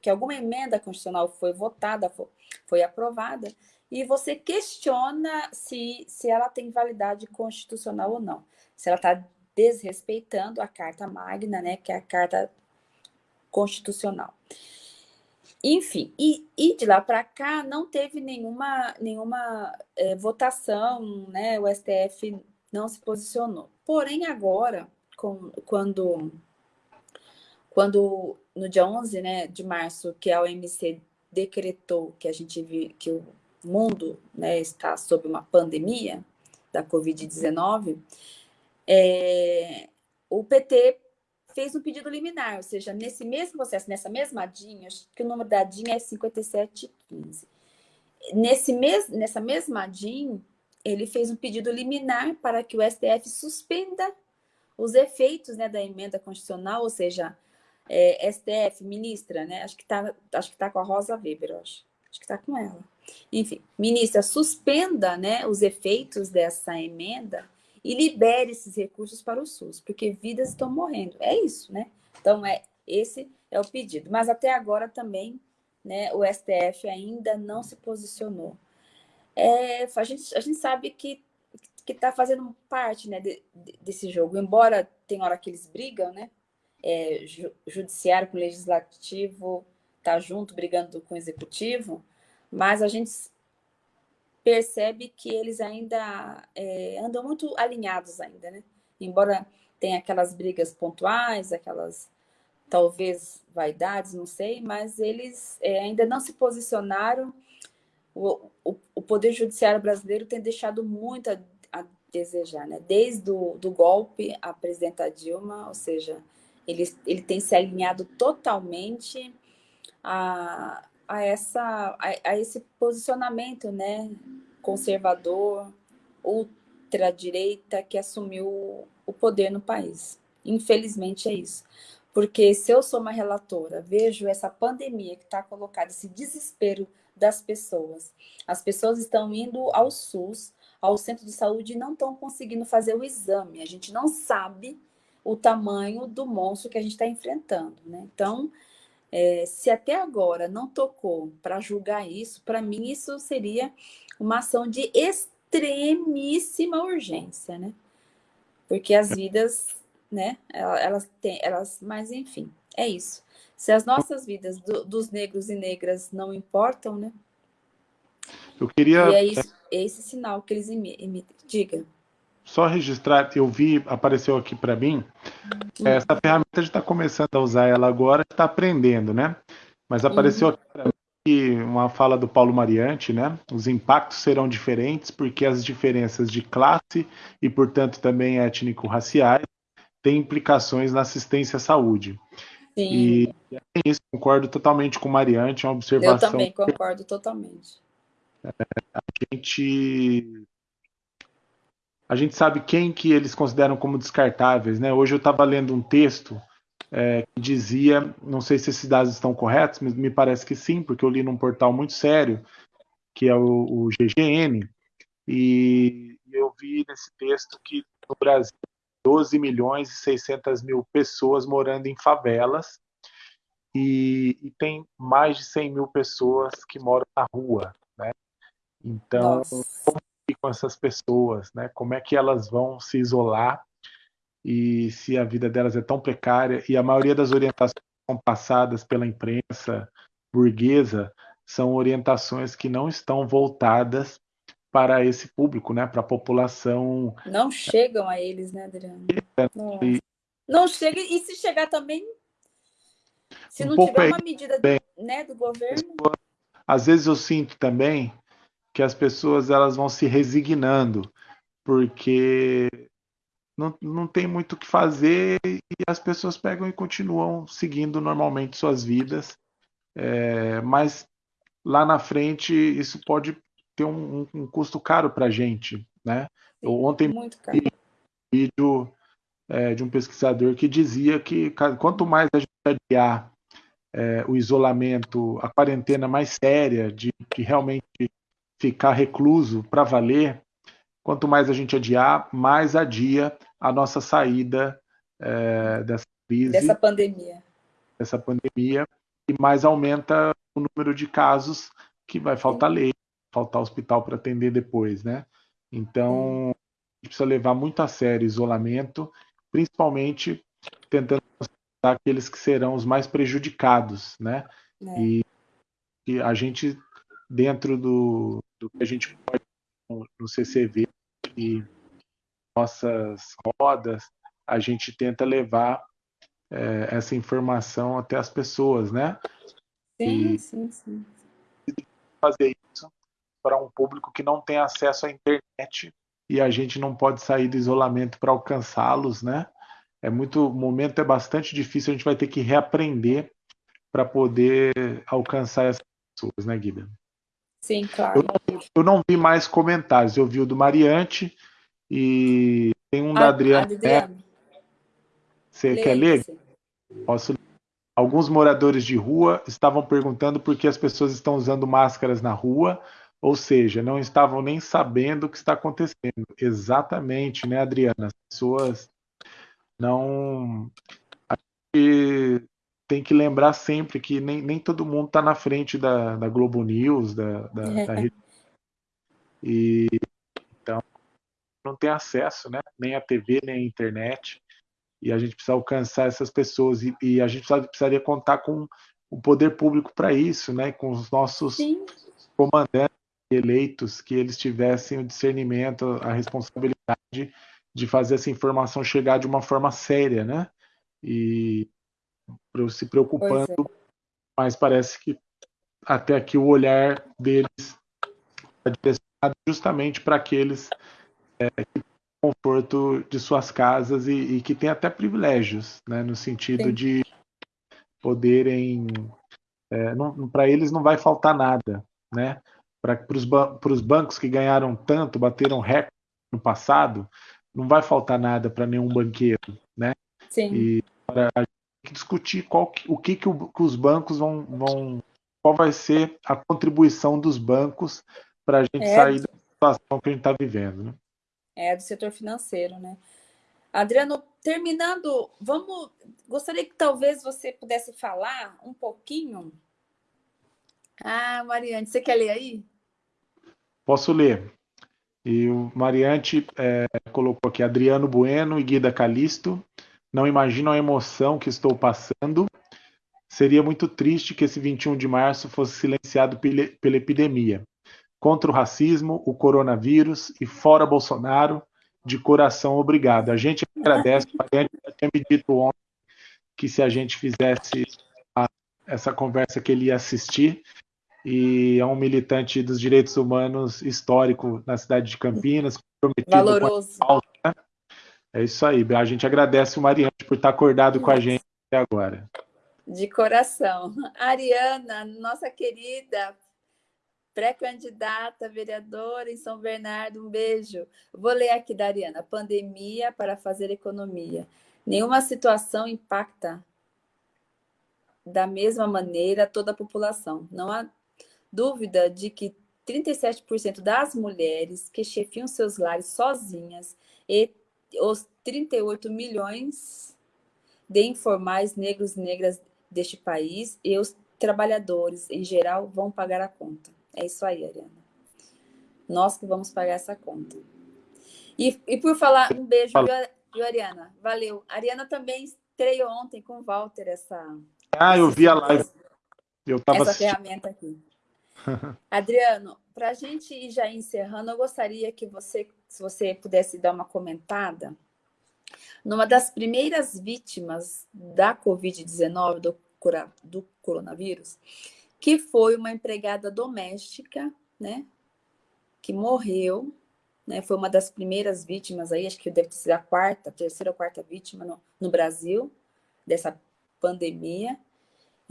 que alguma emenda constitucional foi votada, foi, foi aprovada, e você questiona se, se ela tem validade constitucional ou não. Se ela está desrespeitando a Carta Magna, né, que é a Carta Constitucional. Enfim, e, e de lá para cá não teve nenhuma, nenhuma é, votação, né? O STF não se posicionou. Porém, agora, com, quando, quando no dia 11 né, de março, que a OMC decretou que a gente viu que o mundo né, está sob uma pandemia da Covid-19, é, o PT fez um pedido liminar, ou seja, nesse mesmo processo, nessa mesma DIN, acho que o número da DIN é 5715. Nesse mes, nessa mesma DIN, ele fez um pedido liminar para que o STF suspenda os efeitos né, da emenda constitucional, ou seja, é, STF, ministra, né? Acho que está tá com a Rosa Weber, acho. Acho que está com ela. Enfim, ministra, suspenda né, os efeitos dessa emenda e libere esses recursos para o SUS, porque vidas estão morrendo. É isso, né? Então, é, esse é o pedido. Mas até agora também né, o STF ainda não se posicionou. É, a, gente, a gente sabe que que está fazendo parte né, de, de, desse jogo, embora tem hora que eles brigam, né? É, ju, judiciário com legislativo tá junto brigando com o executivo, mas a gente percebe que eles ainda é, andam muito alinhados ainda, né? Embora tenha aquelas brigas pontuais, aquelas talvez vaidades, não sei, mas eles é, ainda não se posicionaram. O, o, o, Poder Judiciário brasileiro tem deixado muito a, a desejar, né? Desde o do golpe a presidenta Dilma, ou seja, ele, ele tem se alinhado totalmente a, a, essa, a, a esse posicionamento né, conservador, ultradireita que assumiu o poder no país. Infelizmente é isso. Porque se eu sou uma relatora, vejo essa pandemia que está colocada, esse desespero das pessoas. As pessoas estão indo ao SUS, ao centro de saúde, e não estão conseguindo fazer o exame. A gente não sabe o tamanho do monstro que a gente está enfrentando. Né? Então, é, se até agora não tocou para julgar isso, para mim isso seria uma ação de extremíssima urgência, né? Porque as vidas, né, elas têm, elas, mas enfim, é isso. Se as nossas vidas do, dos negros e negras não importam, né? Eu queria... E é, isso, é esse sinal que eles emitem. Diga só registrar, eu vi, apareceu aqui para mim, essa ferramenta a gente está começando a usar ela agora, está aprendendo, né? Mas apareceu uhum. aqui para mim uma fala do Paulo Mariante, né? Os impactos serão diferentes porque as diferenças de classe e, portanto, também étnico-raciais têm implicações na assistência à saúde. Sim. E é isso, concordo totalmente com o Mariante, é uma observação. Eu também concordo totalmente. É, a gente a gente sabe quem que eles consideram como descartáveis, né? Hoje eu estava lendo um texto é, que dizia, não sei se esses dados estão corretos, mas me parece que sim, porque eu li num portal muito sério, que é o, o GGN, e eu vi nesse texto que no Brasil 12 milhões e 600 mil pessoas morando em favelas e, e, tem mais de 100 mil pessoas que moram na rua, né? Então, Nossa com essas pessoas, né? Como é que elas vão se isolar e se a vida delas é tão precária e a maioria das orientações que são passadas pela imprensa burguesa são orientações que não estão voltadas para esse público, né? Para a população. Não chegam a eles, né, Adriano? E... Não chega e se chegar também, se um não tiver uma medida bem, né, do governo. Às vezes eu sinto também que as pessoas elas vão se resignando, porque não, não tem muito o que fazer e as pessoas pegam e continuam seguindo normalmente suas vidas. É, mas lá na frente isso pode ter um, um custo caro para a gente. Né? Eu ontem vi um vídeo é, de um pesquisador que dizia que quanto mais a gente adiar é, o isolamento, a quarentena mais séria, de, de realmente ficar recluso para valer, quanto mais a gente adiar, mais adia a nossa saída é, dessa crise. Dessa pandemia. Dessa pandemia, e mais aumenta o número de casos que vai faltar Sim. leite, faltar hospital para atender depois, né? Então, a gente precisa levar muito a sério o isolamento, principalmente tentando aqueles que serão os mais prejudicados, né? É. E, e, a gente, dentro do, do, que a gente pode no, no CCV e nossas rodas, a gente tenta levar é, essa informação até as pessoas, né? Sim, e sim, sim. Fazer isso para um público que não tem acesso à internet e a gente não pode sair do isolamento para alcançá-los, né? é muito, o momento é bastante difícil, a gente vai ter que reaprender para poder alcançar essas pessoas, né, Guida? Sim, claro. Eu não, eu não, vi mais comentários, eu vi o do Mariante e tem um a, da Adriana. Adriana. Você quer ler? Posso ler. Alguns moradores de rua estavam perguntando por que as pessoas estão usando máscaras na rua, ou seja, não estavam nem sabendo o que está acontecendo. Exatamente, né, Adriana? As pessoas não. Tem que lembrar sempre que nem, nem todo mundo está na frente da, da Globo News, da, da, é. da rede. E então não tem acesso, né? Nem à TV, nem à internet. E a gente precisa alcançar essas pessoas. E, e a gente precisaria contar com o poder público para isso, né? Com os nossos Sim. comandantes eleitos, que eles tivessem o discernimento, a responsabilidade de fazer essa informação chegar de uma forma séria, né? E se preocupando, é. mas parece que até aqui o olhar deles está direcionado justamente para aqueles é, que têm conforto de suas casas e, e, que têm até privilégios, né? No sentido Sim. de poderem, é, para eles não vai faltar nada, né? Para os ban bancos que ganharam tanto, bateram recorde no passado, não vai faltar nada para nenhum banqueiro, né? Sim. E para a gente discutir qual, o que, que, o, que os bancos vão, vão, qual vai ser a contribuição dos bancos para a gente é, sair da situação que a gente está vivendo, né? É, do setor financeiro, né? Adriano, terminando, vamos. Gostaria que talvez você pudesse falar um pouquinho. Ah, Mariane, você quer ler aí? Posso ler. E o Mariante é, colocou aqui Adriano Bueno e Guida Calisto. Não imaginam a emoção que estou passando. Seria muito triste que esse 21 de março fosse silenciado pela epidemia. Contra o racismo, o coronavírus e fora Bolsonaro, de coração obrigado. A gente agradece, o Mariante tinha me dito ontem que se a gente fizesse a, essa conversa que ele ia assistir, e é um militante dos direitos humanos histórico na cidade de Campinas, Valoroso. né? É isso aí. A gente agradece o Mariante por estar acordado com a gente até agora. De coração. Ariana, nossa querida pré-candidata vereadora em São Bernardo, um beijo. Vou ler aqui da Ariana. Pandemia para fazer economia. Nenhuma situação impacta da mesma maneira toda a população. Não há dúvida de que 37% das mulheres que chefiam seus lares sozinhas e os 38 milhões de informais negros e negras deste país e os trabalhadores em geral vão pagar a conta. É isso aí, Ariana. Nós que vamos pagar essa conta. E, e por falar, um beijo, viu, Ariana? Valeu. A Ariana também estreou ontem com o Walter essa. Ah, eu vi a live. Eu tava essa assistindo. ferramenta aqui. Adriano, para a gente ir já encerrando, eu gostaria que você, se você pudesse dar uma comentada, numa das primeiras vítimas da Covid-19, do, do coronavírus, que foi uma empregada doméstica, né, que morreu, né, foi uma das primeiras vítimas aí, acho que deve ser a quarta, terceira ou quarta vítima no, no Brasil dessa pandemia,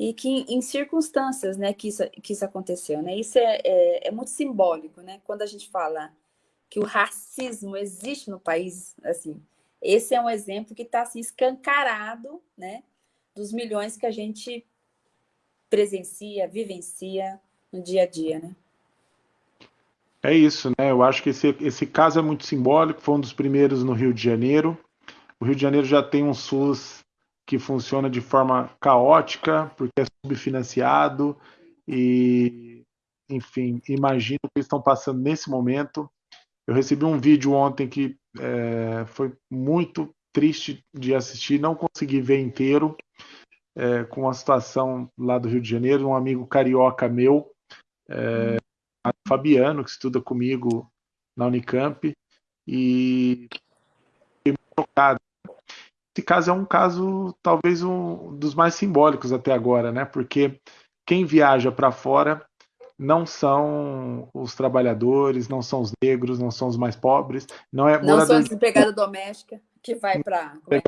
e que em circunstâncias né, que, isso, que isso aconteceu. Né? Isso é, é, é, muito simbólico, né? quando a gente fala que o racismo existe no país, assim, esse é um exemplo que está assim, escancarado, né? Dos milhões que a gente presencia, vivencia no dia a dia, né? É isso, né? Eu acho que esse, esse caso é muito simbólico, foi um dos primeiros no Rio de Janeiro. O Rio de Janeiro já tem um SUS que funciona de forma caótica, porque é subfinanciado, e, enfim, imagino o que estão passando nesse momento. Eu recebi um vídeo ontem que é, foi muito triste de assistir, não consegui ver inteiro, é, com a situação lá do Rio de Janeiro, um amigo carioca meu, é, Fabiano, que estuda comigo na Unicamp, e fiquei muito tocado. Esse caso é um caso, talvez, um dos mais simbólicos até agora, né? Porque quem viaja para fora não são os trabalhadores, não são os negros, não são os mais pobres, não é não são as empregadas domésticas que vai para é, é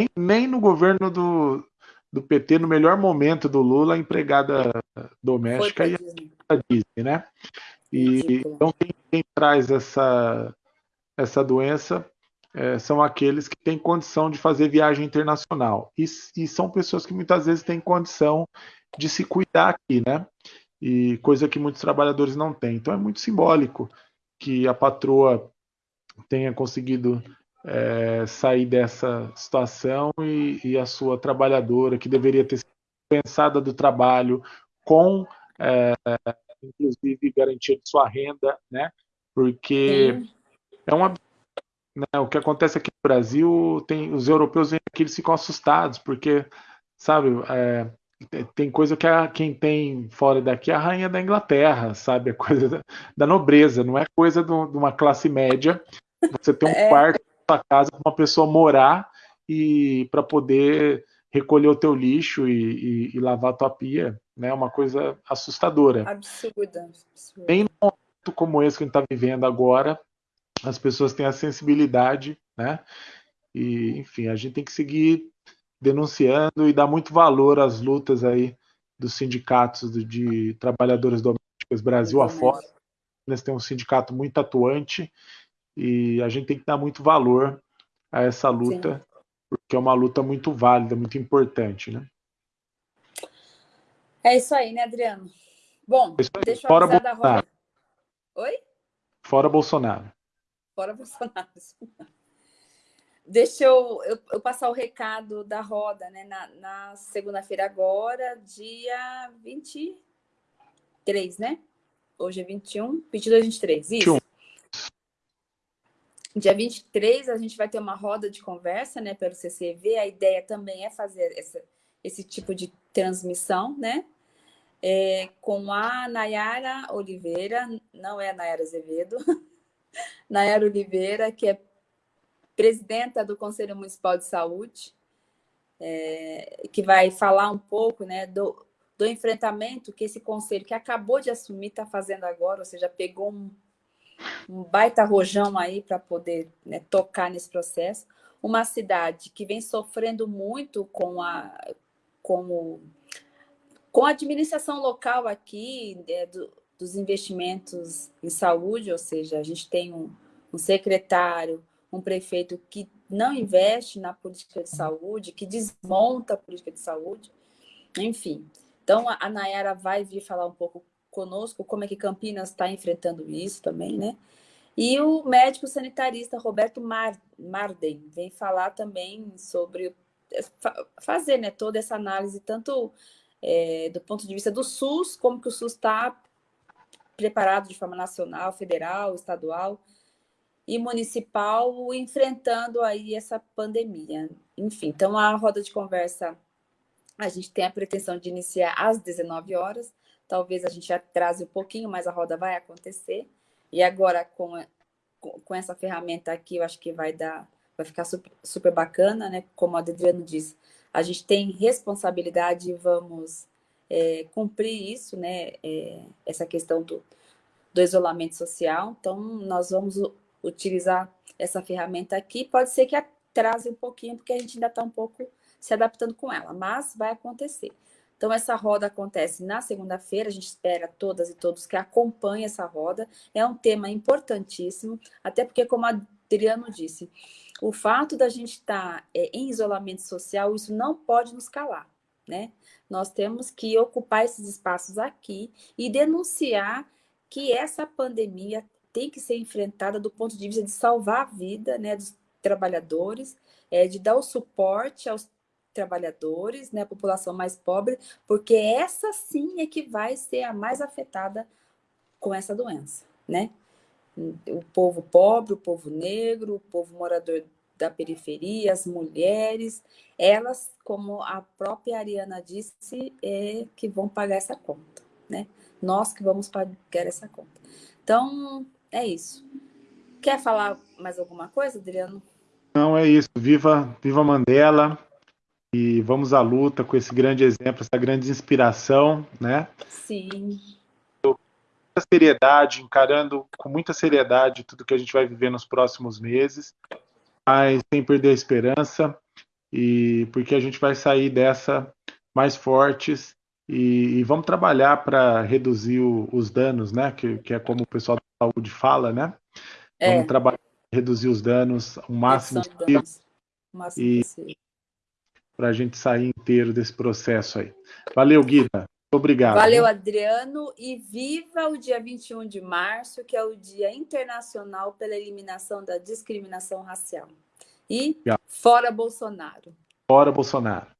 nem, nem no governo do, do PT, no melhor momento do Lula, a empregada doméstica e a Disney, né? E então quem, quem, traz essa essa doença é, são aqueles que têm condição de fazer viagem internacional e, e são pessoas que muitas vezes têm condição de se cuidar aqui, né? e coisa que muitos trabalhadores não têm. Então é muito simbólico que a patroa tenha conseguido é, sair dessa situação e, e, a sua trabalhadora, que deveria ter sido pensada do trabalho, com é, inclusive garantia de sua renda, né? Porque Sim. é uma né, o que acontece aqui no Brasil, tem os europeus vêm aqui eles ficam assustados porque sabe é, tem coisa que a, quem tem fora daqui é a rainha da Inglaterra, sabe? É coisa da, da nobreza, não é coisa do, de uma classe média. Você tem um é. quarto na sua casa para uma pessoa morar e para poder recolher o teu lixo e, e, e, lavar a tua pia, né? É uma coisa assustadora. Absurda. absurda. Nem num momento como esse que a gente está vivendo agora, as pessoas têm a sensibilidade, né? E, enfim, a gente tem que seguir denunciando e dá muito valor às lutas aí dos sindicatos de, de trabalhadores domésticos Brasil afora. Eles têm um sindicato muito atuante e a gente tem que dar muito valor a essa luta, Sim. porque é uma luta muito válida, muito importante, né? É isso aí, né, Adriano? Bom, é deixa eu Fora avisar da roda. Oi? Fora Bolsonaro. Fora Bolsonaro. Deixa eu, eu, eu, passar o recado da roda, né? Na, na segunda-feira agora, dia 23, né? Hoje é 21, 22, 23, isso. 21. Dia 23 a gente vai ter uma roda de conversa, né, pelo CCV. A ideia também é fazer essa, esse tipo de transmissão, né? É, com a Nayara Oliveira, não é a Nayara Azevedo, Nayara Oliveira, que é presidenta do Conselho Municipal de Saúde, é, que vai falar um pouco né, do, do enfrentamento que esse conselho, que acabou de assumir, está fazendo agora, ou seja, pegou um, um baita rojão aí para poder né, tocar nesse processo. Uma cidade que vem sofrendo muito com a, com o, com a administração local aqui, né, do, dos investimentos em saúde, ou seja, a gente tem um, um secretário, um prefeito que não investe na política de saúde, que desmonta a política de saúde, enfim. Então, a Nayara vai vir falar um pouco conosco como é que Campinas está enfrentando isso também, né? E o médico sanitarista Roberto Mar Marden vem falar também sobre fazer né, toda essa análise, tanto é, do ponto de vista do SUS, como que o SUS está preparado de forma nacional, federal, estadual, e municipal enfrentando aí essa pandemia. Enfim, então a roda de conversa a gente tem a pretensão de iniciar às 19 horas. Talvez a gente atrase um pouquinho, mas a roda vai acontecer. E agora com, com essa ferramenta aqui, eu acho que vai dar, vai ficar super, super bacana, né? Como a Adriano disse, a gente tem responsabilidade e vamos é, cumprir isso, né? É, essa questão do, do isolamento social. Então, nós vamos utilizar essa ferramenta aqui, pode ser que atrase um pouquinho, porque a gente ainda está um pouco se adaptando com ela, mas vai acontecer. Então, essa roda acontece na segunda-feira, a gente espera todas e todos que acompanhem essa roda. É um tema importantíssimo, até porque, como a Adriano disse, o fato da gente estar tá, é, em isolamento social, isso não pode nos calar, né? Nós temos que ocupar esses espaços aqui e denunciar que essa pandemia tem que ser enfrentada do ponto de vista de salvar a vida né, dos trabalhadores, é, de dar o suporte aos trabalhadores, né, a população mais pobre, porque essa sim é que vai ser a mais afetada com essa doença, né? O povo pobre, o povo negro, o povo morador da periferia, as mulheres, elas, como a própria Ariana disse, é que vão pagar essa conta, né? Nós que vamos pagar essa conta. Então, é isso. Quer falar mais alguma coisa, Adriano? Não, é isso. Viva, viva Mandela e vamos à luta com esse grande exemplo, essa grande inspiração, né? Sim. Com muita seriedade, encarando com muita seriedade tudo que a gente vai viver nos próximos meses, mas sem perder a esperança e porque a gente vai sair dessa mais fortes e, e vamos trabalhar para reduzir o, os danos, né? Que, que, é como o pessoal da saúde fala, né? É. Vamos trabalhar reduzir os danos o máximo possível. O máximo e para a gente sair inteiro desse processo aí. Valeu, Guida. Obrigado. Valeu, Adriano. E viva o dia 21 de março, que é o Dia Internacional pela Eliminação da Discriminação Racial. E fora Bolsonaro. Fora Bolsonaro.